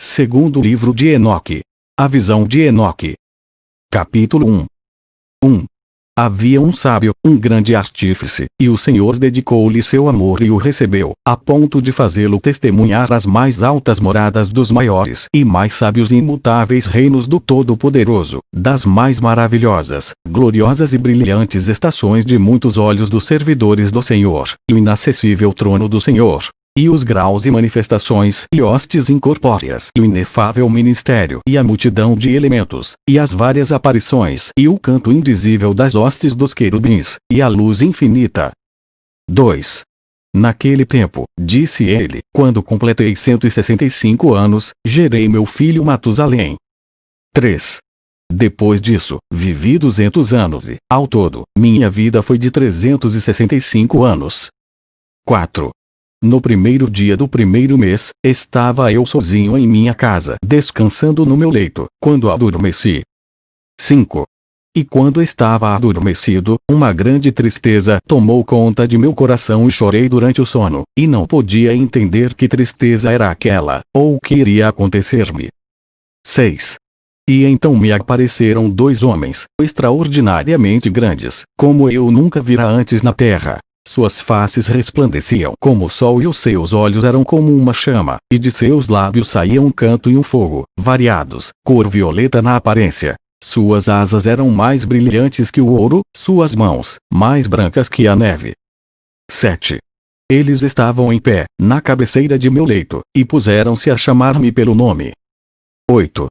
Segundo livro de Enoque. A visão de Enoque. Capítulo 1 1. Havia um sábio, um grande artífice, e o Senhor dedicou-lhe seu amor e o recebeu, a ponto de fazê-lo testemunhar as mais altas moradas dos maiores e mais sábios e imutáveis reinos do Todo-Poderoso, das mais maravilhosas, gloriosas e brilhantes estações de muitos olhos dos servidores do Senhor, e o inacessível trono do Senhor, e os graus e manifestações e hostes incorpóreas e o inefável ministério e a multidão de elementos, e as várias aparições e o canto indizível das hostes dos querubins, e a luz infinita. 2. Naquele tempo, disse ele, quando completei 165 anos, gerei meu filho Matusalém. 3. Depois disso, vivi 200 anos e, ao todo, minha vida foi de 365 anos. 4. No primeiro dia do primeiro mês, estava eu sozinho em minha casa, descansando no meu leito, quando adormeci. 5. E quando estava adormecido, uma grande tristeza tomou conta de meu coração e chorei durante o sono, e não podia entender que tristeza era aquela, ou o que iria acontecer-me. 6. E então me apareceram dois homens, extraordinariamente grandes, como eu nunca vira antes na terra, suas faces resplandeciam como o sol e os seus olhos eram como uma chama, e de seus lábios saíam um canto e um fogo, variados, cor violeta na aparência. Suas asas eram mais brilhantes que o ouro, suas mãos, mais brancas que a neve. 7. Eles estavam em pé, na cabeceira de meu leito, e puseram-se a chamar-me pelo nome. 8.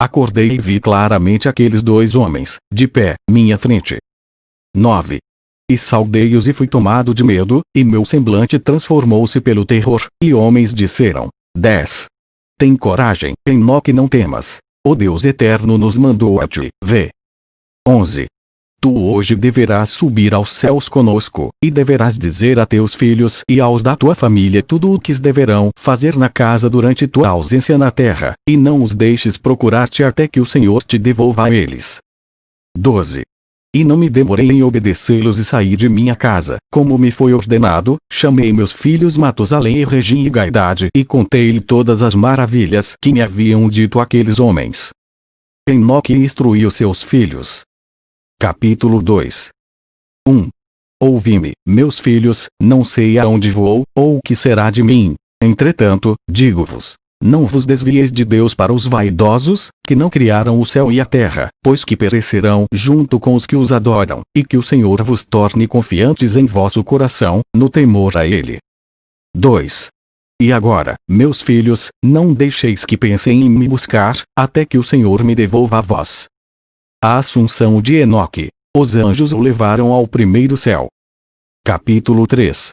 Acordei e vi claramente aqueles dois homens, de pé, minha frente. 9. E saudei-os e fui tomado de medo, e meu semblante transformou-se pelo terror, e homens disseram: 10. Tem coragem, Enoque não temas. O Deus Eterno nos mandou a ti, vê. 11. Tu hoje deverás subir aos céus conosco, e deverás dizer a teus filhos e aos da tua família tudo o que deverão fazer na casa durante tua ausência na terra, e não os deixes procurar-te até que o Senhor te devolva a eles. 12. E não me demorei em obedecê-los e saí de minha casa, como me foi ordenado, chamei meus filhos Matusalém e Regim e Gaidade e contei-lhe todas as maravilhas que me haviam dito aqueles homens. Enoque instruiu seus filhos. Capítulo 2 1. Ouvi-me, meus filhos, não sei aonde vou, ou o que será de mim. Entretanto, digo-vos, não vos desvieis de Deus para os vaidosos, que não criaram o céu e a terra, pois que perecerão junto com os que os adoram, e que o Senhor vos torne confiantes em vosso coração, no temor a Ele. 2. E agora, meus filhos, não deixeis que pensem em me buscar, até que o Senhor me devolva a vós. A Assunção de Enoque. Os anjos o levaram ao primeiro céu. Capítulo 3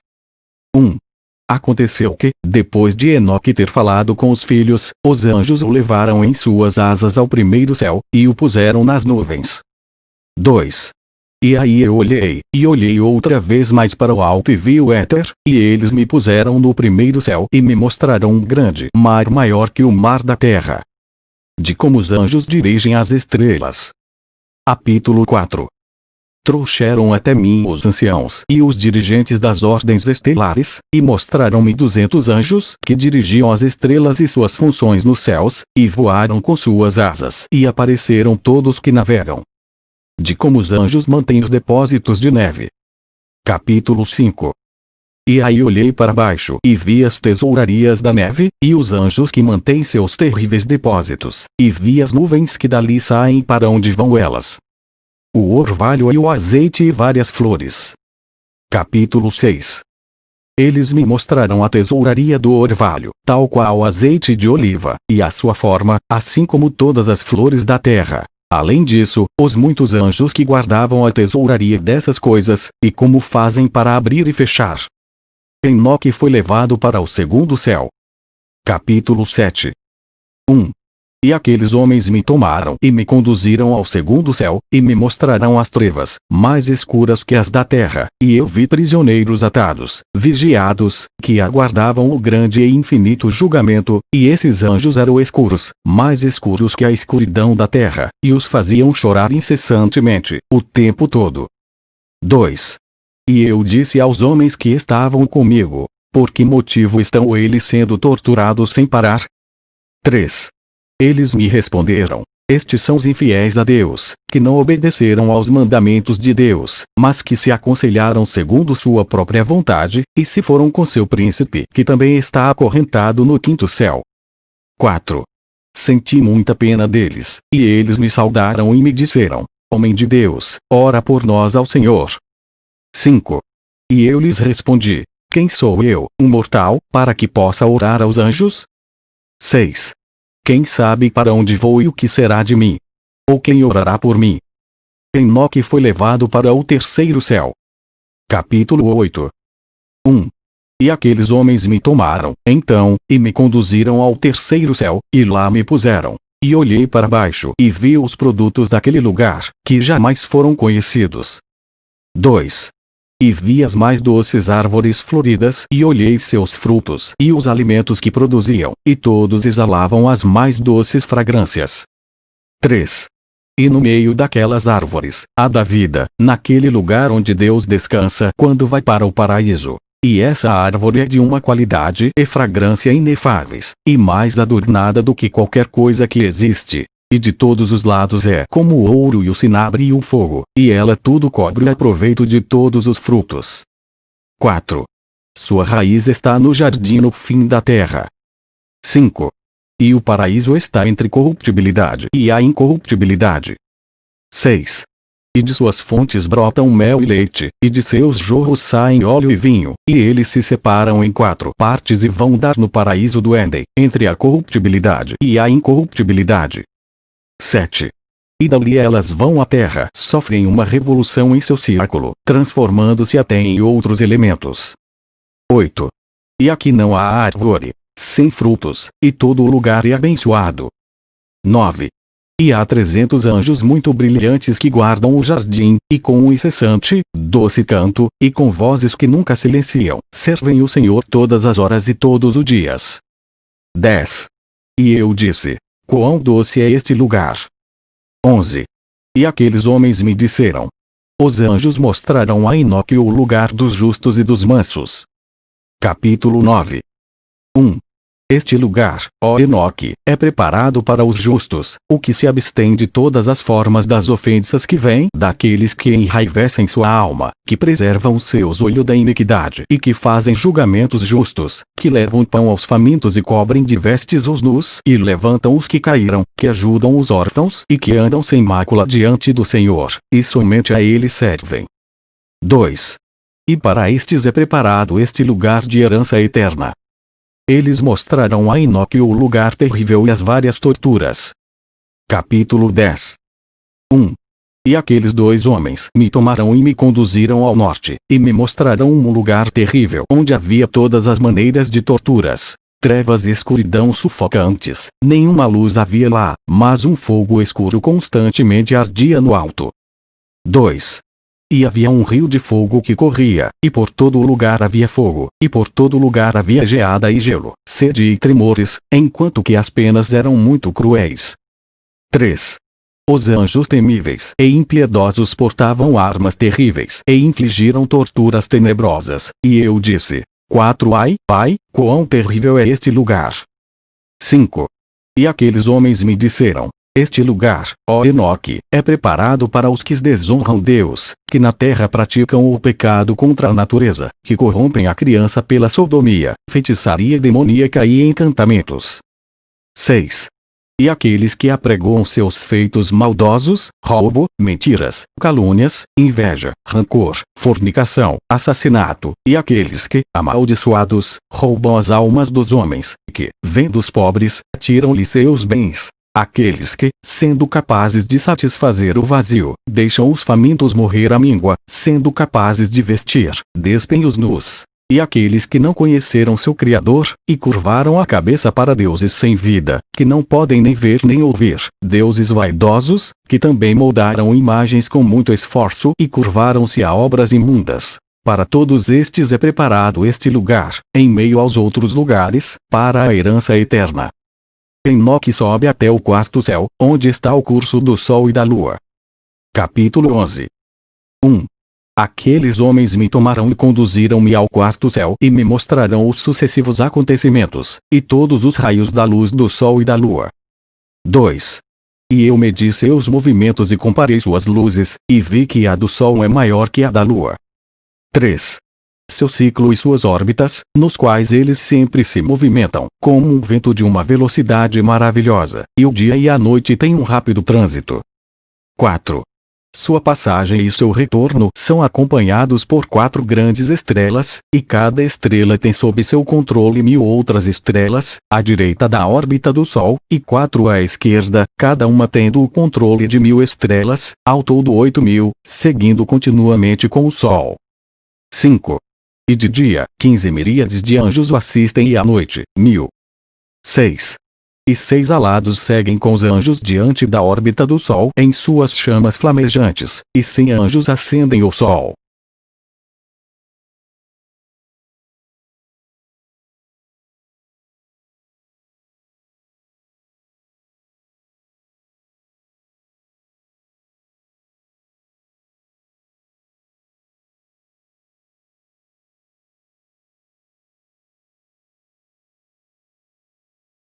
1. Aconteceu que, depois de Enoque ter falado com os filhos, os anjos o levaram em suas asas ao primeiro céu, e o puseram nas nuvens. 2. E aí eu olhei, e olhei outra vez mais para o alto e vi o éter, e eles me puseram no primeiro céu e me mostraram um grande mar maior que o mar da terra. De como os anjos dirigem as estrelas. Capítulo 4 Trouxeram até mim os anciãos e os dirigentes das ordens estelares, e mostraram-me duzentos anjos que dirigiam as estrelas e suas funções nos céus, e voaram com suas asas e apareceram todos que navegam. De como os anjos mantêm os depósitos de neve. Capítulo 5 e aí olhei para baixo e vi as tesourarias da neve, e os anjos que mantêm seus terríveis depósitos, e vi as nuvens que dali saem para onde vão elas, o orvalho e o azeite e várias flores. Capítulo 6 Eles me mostrarão a tesouraria do orvalho, tal qual o azeite de oliva, e a sua forma, assim como todas as flores da terra. Além disso, os muitos anjos que guardavam a tesouraria dessas coisas, e como fazem para abrir e fechar. Enoque foi levado para o segundo céu. Capítulo 7 1. E aqueles homens me tomaram e me conduziram ao segundo céu, e me mostrarão as trevas, mais escuras que as da terra, e eu vi prisioneiros atados, vigiados, que aguardavam o grande e infinito julgamento, e esses anjos eram escuros, mais escuros que a escuridão da terra, e os faziam chorar incessantemente, o tempo todo. 2. E eu disse aos homens que estavam comigo, por que motivo estão eles sendo torturados sem parar? 3. Eles me responderam: Estes são os infiéis a Deus, que não obedeceram aos mandamentos de Deus, mas que se aconselharam segundo sua própria vontade, e se foram com seu príncipe, que também está acorrentado no quinto céu. 4. Senti muita pena deles, e eles me saudaram e me disseram: Homem de Deus, ora por nós ao Senhor. 5. E eu lhes respondi: Quem sou eu, um mortal, para que possa orar aos anjos? 6. Quem sabe para onde vou e o que será de mim? Ou quem orará por mim? Enoque foi levado para o terceiro céu. Capítulo 8 1. E aqueles homens me tomaram, então, e me conduziram ao terceiro céu, e lá me puseram. E olhei para baixo e vi os produtos daquele lugar, que jamais foram conhecidos. 2. E vi as mais doces árvores floridas e olhei seus frutos e os alimentos que produziam, e todos exalavam as mais doces fragrâncias. 3. E no meio daquelas árvores, há da vida, naquele lugar onde Deus descansa quando vai para o paraíso. E essa árvore é de uma qualidade e fragrância inefáveis, e mais adornada do que qualquer coisa que existe. E de todos os lados é como o ouro e o cinabre e o fogo, e ela tudo cobre a proveito de todos os frutos. 4. Sua raiz está no jardim no fim da terra. 5. E o paraíso está entre corruptibilidade e a incorruptibilidade. 6. E de suas fontes brotam mel e leite, e de seus jorros saem óleo e vinho, e eles se separam em quatro partes e vão dar no paraíso do Éden, entre a corruptibilidade e a incorruptibilidade. 7. E dali elas vão à Terra, sofrem uma revolução em seu círculo, transformando-se até em outros elementos. 8. E aqui não há árvore, sem frutos, e todo o lugar é abençoado. 9. E há trezentos anjos muito brilhantes que guardam o jardim, e com um incessante, doce canto, e com vozes que nunca silenciam, servem o Senhor todas as horas e todos os dias. 10. E eu disse, Quão doce é este lugar! 11. E aqueles homens me disseram: Os anjos mostrarão a Enoque o lugar dos justos e dos mansos. Capítulo 9 1. Este lugar, ó Enoque, é preparado para os justos, o que se abstém de todas as formas das ofensas que vêm daqueles que enraivecem sua alma, que preservam seus olhos da iniquidade e que fazem julgamentos justos, que levam pão aos famintos e cobrem de vestes os nus e levantam os que caíram, que ajudam os órfãos e que andam sem mácula diante do Senhor, e somente a ele servem. 2. E para estes é preparado este lugar de herança eterna, eles mostrarão a Enoque o lugar terrível e as várias torturas. Capítulo 10 1. E aqueles dois homens me tomarão e me conduziram ao norte, e me mostrarão um lugar terrível onde havia todas as maneiras de torturas. Trevas e escuridão sufocantes, nenhuma luz havia lá, mas um fogo escuro constantemente ardia no alto. 2. E havia um rio de fogo que corria, e por todo lugar havia fogo, e por todo lugar havia geada e gelo, sede e tremores, enquanto que as penas eram muito cruéis. 3. Os anjos temíveis e impiedosos portavam armas terríveis e infligiram torturas tenebrosas, e eu disse: 4 Ai, ai, quão terrível é este lugar! 5. E aqueles homens me disseram: este lugar, ó Enoque, é preparado para os que desonram Deus, que na terra praticam o pecado contra a natureza, que corrompem a criança pela sodomia, feitiçaria demoníaca e encantamentos. 6. E aqueles que apregoam seus feitos maldosos, roubo, mentiras, calúnias, inveja, rancor, fornicação, assassinato, e aqueles que, amaldiçoados, roubam as almas dos homens, que, vendo os pobres, tiram-lhe seus bens, Aqueles que, sendo capazes de satisfazer o vazio, deixam os famintos morrer à míngua, sendo capazes de vestir, despem os nus. E aqueles que não conheceram seu Criador, e curvaram a cabeça para deuses sem vida, que não podem nem ver nem ouvir, deuses vaidosos, que também moldaram imagens com muito esforço e curvaram-se a obras imundas. Para todos estes é preparado este lugar, em meio aos outros lugares, para a herança eterna. Enoque sobe até o quarto céu, onde está o curso do sol e da lua. Capítulo 11 1. Aqueles homens me tomarão e conduziram-me ao quarto céu e me mostrarão os sucessivos acontecimentos, e todos os raios da luz do sol e da lua. 2. E eu medi seus movimentos e comparei suas luzes, e vi que a do sol é maior que a da lua. 3 seu ciclo e suas órbitas, nos quais eles sempre se movimentam, como um vento de uma velocidade maravilhosa, e o dia e a noite têm um rápido trânsito. 4. Sua passagem e seu retorno são acompanhados por quatro grandes estrelas, e cada estrela tem sob seu controle mil outras estrelas, à direita da órbita do Sol, e quatro à esquerda, cada uma tendo o controle de mil estrelas, ao todo oito mil, seguindo continuamente com o Sol. 5. E de dia, quinze miríades de anjos o assistem e à noite, mil. 6. E seis alados seguem com os anjos diante da órbita do Sol em suas chamas flamejantes, e cem anjos acendem o Sol.